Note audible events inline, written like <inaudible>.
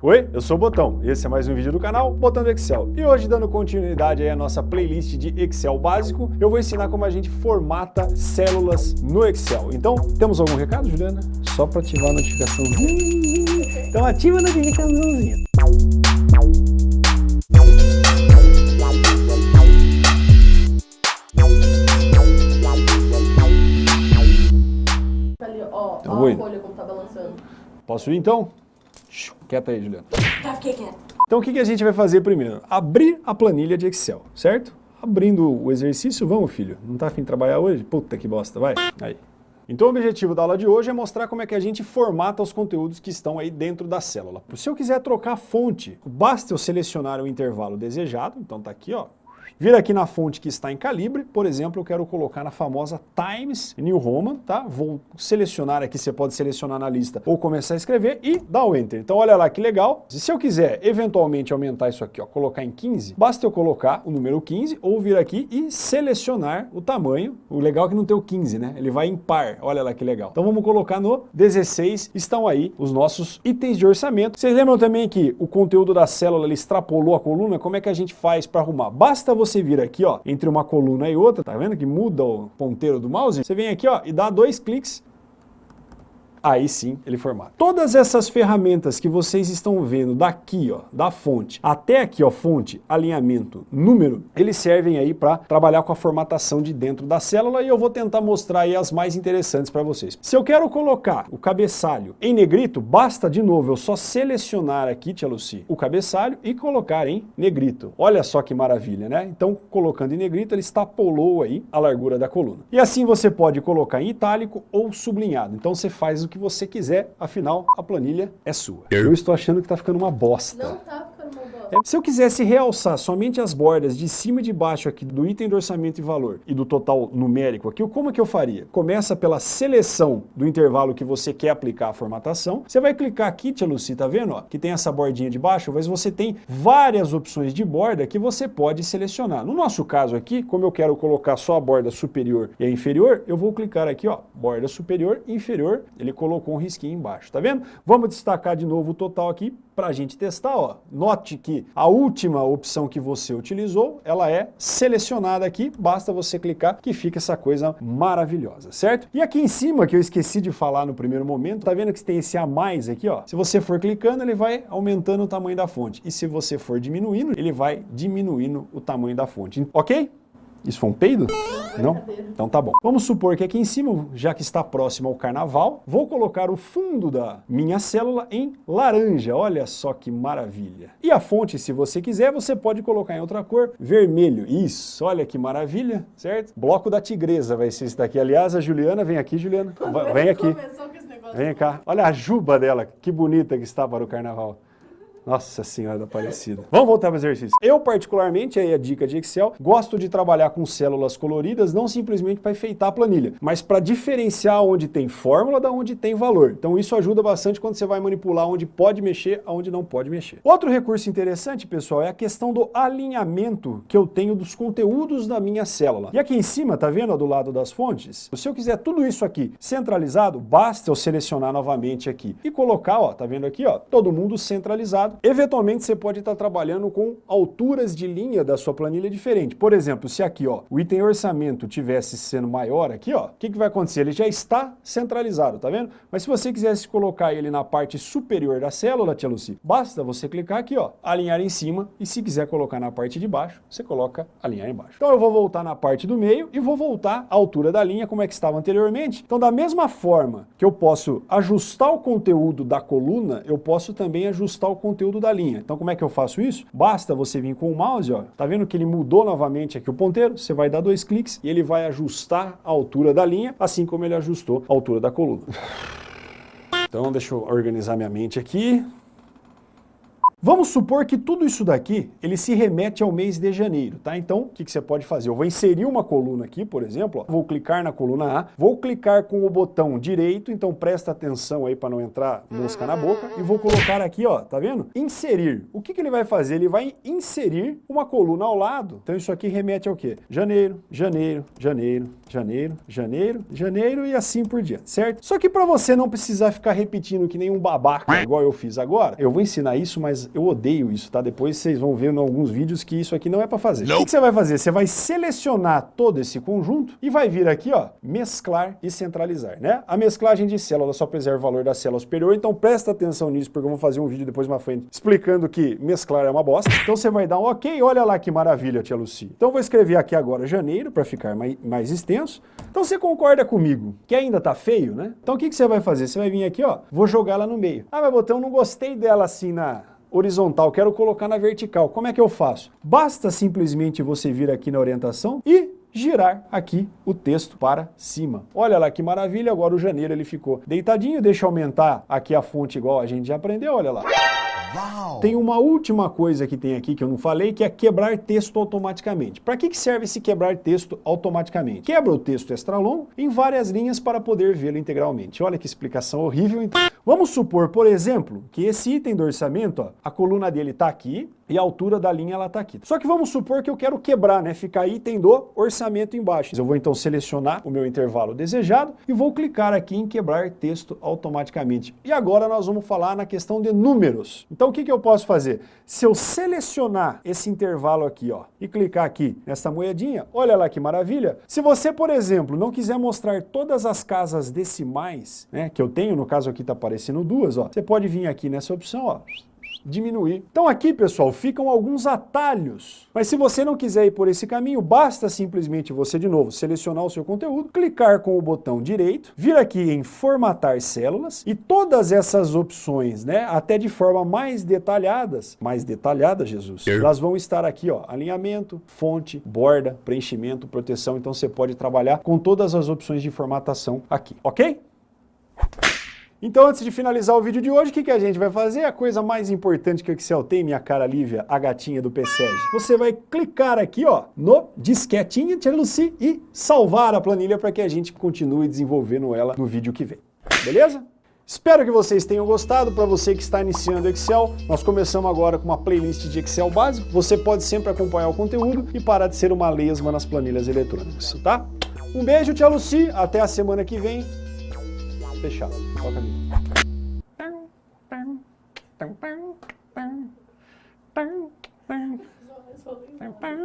Oi, eu sou o Botão e esse é mais um vídeo do canal Botão do Excel. E hoje, dando continuidade aí à nossa playlist de Excel básico, eu vou ensinar como a gente formata células no Excel. Então, temos algum recado, Juliana? Só para ativar a notificaçãozinha. Então ativa a notificaçãozinha. Ali, ó, Então, ó a folha como tá balançando. Posso ir então? Quieta aí, Juliana. Tá, fiquei quieto. Então o que que a gente vai fazer primeiro? Abrir a planilha de Excel, certo? Abrindo o exercício, vamos filho, não tá afim de trabalhar hoje? Puta que bosta, vai. Aí. Então o objetivo da aula de hoje é mostrar como é que a gente formata os conteúdos que estão aí dentro da célula. Se eu quiser trocar a fonte, basta eu selecionar o intervalo desejado, então tá aqui ó, Vir aqui na fonte que está em calibre, por exemplo, eu quero colocar na famosa Times New Roman, tá? Vou selecionar aqui, você pode selecionar na lista ou começar a escrever e dar o Enter. Então olha lá que legal. E se eu quiser eventualmente aumentar isso aqui, ó, colocar em 15, basta eu colocar o número 15 ou vir aqui e selecionar o tamanho. O legal é que não tem o 15, né? Ele vai em par, olha lá que legal. Então vamos colocar no 16, estão aí os nossos itens de orçamento. Vocês lembram também que o conteúdo da célula ele extrapolou a coluna? Como é que a gente faz para arrumar? Basta você vir aqui, ó, entre uma coluna e outra, tá vendo que muda o ponteiro do mouse? Você vem aqui, ó, e dá dois cliques aí sim ele formata. Todas essas ferramentas que vocês estão vendo daqui, ó, da fonte, até aqui, ó, fonte, alinhamento, número, eles servem aí para trabalhar com a formatação de dentro da célula e eu vou tentar mostrar aí as mais interessantes para vocês. Se eu quero colocar o cabeçalho em negrito, basta de novo eu só selecionar aqui, tia Lucy, o cabeçalho e colocar em negrito. Olha só que maravilha, né? Então, colocando em negrito, ele extrapolou aí a largura da coluna. E assim você pode colocar em itálico ou sublinhado. Então você faz o que você quiser, afinal a planilha é sua. Eu estou achando que está ficando uma bosta. Não tá Se eu quisesse realçar somente as bordas de cima e de baixo aqui do item do orçamento e valor e do total numérico aqui, como é que eu faria? Começa pela seleção do intervalo que você quer aplicar a formatação. Você vai clicar aqui, tia Lucy, tá vendo? Ó, que tem essa bordinha de baixo, mas você tem várias opções de borda que você pode selecionar. No nosso caso aqui, como eu quero colocar só a borda superior e a inferior, eu vou clicar aqui, ó, borda superior inferior, ele colocou um risquinho embaixo, tá vendo? Vamos destacar de novo o total aqui para a gente testar, ó. Note que a última opção que você utilizou, ela é selecionada aqui, basta você clicar que fica essa coisa maravilhosa, certo? E aqui em cima, que eu esqueci de falar no primeiro momento, tá vendo que tem esse a mais aqui, ó? Se você for clicando, ele vai aumentando o tamanho da fonte. E se você for diminuindo, ele vai diminuindo o tamanho da fonte, ok? Isso foi um peido? Não? Então tá bom. Vamos supor que aqui em cima, já que está próximo ao carnaval, vou colocar o fundo da minha célula em laranja. Olha só que maravilha. E a fonte, se você quiser, você pode colocar em outra cor, vermelho. Isso, olha que maravilha, certo? Bloco da tigresa vai ser esse daqui. Aliás, a Juliana, vem aqui, Juliana. Vem aqui. Vem cá. Olha a juba dela, que bonita que está para o carnaval. Nossa Senhora da Aparecida. Vamos voltar para o exercício. Eu, particularmente, aí a dica de Excel, gosto de trabalhar com células coloridas, não simplesmente para enfeitar a planilha, mas para diferenciar onde tem fórmula da onde tem valor. Então isso ajuda bastante quando você vai manipular onde pode mexer, aonde não pode mexer. Outro recurso interessante, pessoal, é a questão do alinhamento que eu tenho dos conteúdos da minha célula. E aqui em cima, tá vendo, do lado das fontes? Se eu quiser tudo isso aqui centralizado, basta eu selecionar novamente aqui e colocar, ó, tá vendo aqui, ó, todo mundo centralizado. Eventualmente você pode estar trabalhando com alturas de linha da sua planilha diferente. Por exemplo, se aqui, ó, o item orçamento tivesse sendo maior aqui, o que, que vai acontecer? Ele já está centralizado, tá vendo? Mas se você quisesse colocar ele na parte superior da célula, tia Lucy, basta você clicar aqui, ó, alinhar em cima e se quiser colocar na parte de baixo, você coloca alinhar embaixo. Então eu vou voltar na parte do meio e vou voltar à altura da linha como é que estava anteriormente. Então da mesma forma que eu posso ajustar o conteúdo da coluna, eu posso também ajustar o conteúdo da linha. Então como é que eu faço isso? Basta você vir com o mouse, ó, tá vendo que ele mudou novamente aqui o ponteiro? Você vai dar dois cliques e ele vai ajustar a altura da linha, assim como ele ajustou a altura da coluna. <laughs> Então deixa eu organizar minha mente aqui. Vamos supor que tudo isso daqui, ele se remete ao mês de janeiro, tá? Então, o que, que você pode fazer? Eu vou inserir uma coluna aqui, por exemplo, ó, vou clicar na coluna A, vou clicar com o botão direito, então presta atenção aí para não entrar mosca na boca, e vou colocar aqui, ó, tá vendo? Inserir. O que, que ele vai fazer? Ele vai inserir uma coluna ao lado. Então isso aqui remete ao quê? Janeiro, janeiro, janeiro, janeiro, janeiro, janeiro e assim por diante, certo? Só que para você não precisar ficar repetindo que nem um babaca, igual eu fiz agora, eu vou ensinar isso, mas eu odeio isso, tá? Depois vocês vão ver em alguns vídeos que isso aqui não é para fazer. O que, que você vai fazer? Você vai selecionar todo esse conjunto e vai vir aqui, ó, mesclar e centralizar, né? A mesclagem de célula só preserva o valor da célula superior, então presta atenção nisso, porque eu vou fazer um vídeo depois mais frente explicando que mesclar é uma bosta. Então você vai dar um ok, olha lá que maravilha, tia Lucy. Então eu vou escrever aqui agora janeiro, para ficar mais, mais extenso. Então você concorda comigo que ainda tá feio, né? Então o que, que você vai fazer? Você vai vir aqui, ó, vou jogar ela no meio. Ah, mas botão, não gostei dela assim na horizontal, quero colocar na vertical. Como é que eu faço? Basta simplesmente você vir aqui na orientação e girar aqui o texto para cima. Olha lá que maravilha, agora o janeiro ele ficou deitadinho, deixa eu aumentar aqui a fonte igual a gente já aprendeu, olha lá. Uau. Tem uma última coisa que tem aqui que eu não falei, que é quebrar texto automaticamente. Para que, que serve esse quebrar texto automaticamente? Quebra o texto extra longo em várias linhas para poder vê-lo integralmente. Olha que explicação horrível. Então, vamos supor, por exemplo, que esse item do orçamento, ó, a coluna dele está aqui, e a altura da linha ela está aqui. Só que vamos supor que eu quero quebrar, né? Ficar item do orçamento embaixo. Eu vou então selecionar o meu intervalo desejado e vou clicar aqui em quebrar texto automaticamente. E agora nós vamos falar na questão de números. Então o que, que eu posso fazer? Se eu selecionar esse intervalo aqui, ó, e clicar aqui nessa moedinha, olha lá que maravilha. Se você, por exemplo, não quiser mostrar todas as casas decimais, né, que eu tenho, no caso aqui está aparecendo duas, ó, você pode vir aqui nessa opção, ó, diminuir. Então aqui, pessoal, ficam alguns atalhos. Mas se você não quiser ir por esse caminho, basta simplesmente você, de novo, selecionar o seu conteúdo, clicar com o botão direito, vir aqui em formatar células e todas essas opções, né, até de forma mais detalhadas, mais detalhada, Jesus, elas vão estar aqui, ó, alinhamento, fonte, borda, preenchimento, proteção, então você pode trabalhar com todas as opções de formatação aqui, ok? Então, antes de finalizar o vídeo de hoje, o que, que a gente vai fazer? A coisa mais importante que o Excel tem, minha cara Lívia, a gatinha do PSEG. Você vai clicar aqui ó, no disquetinho, Tia Lucy, e salvar a planilha para que a gente continue desenvolvendo ela no vídeo que vem. Beleza? Espero que vocês tenham gostado. Para você que está iniciando Excel, nós começamos agora com uma playlist de Excel básico. Você pode sempre acompanhar o conteúdo e parar de ser uma lesma nas planilhas eletrônicas, tá? Um beijo, Tia Lucy. Até a semana que vem fechar. Toca ali. Resolve, resolve.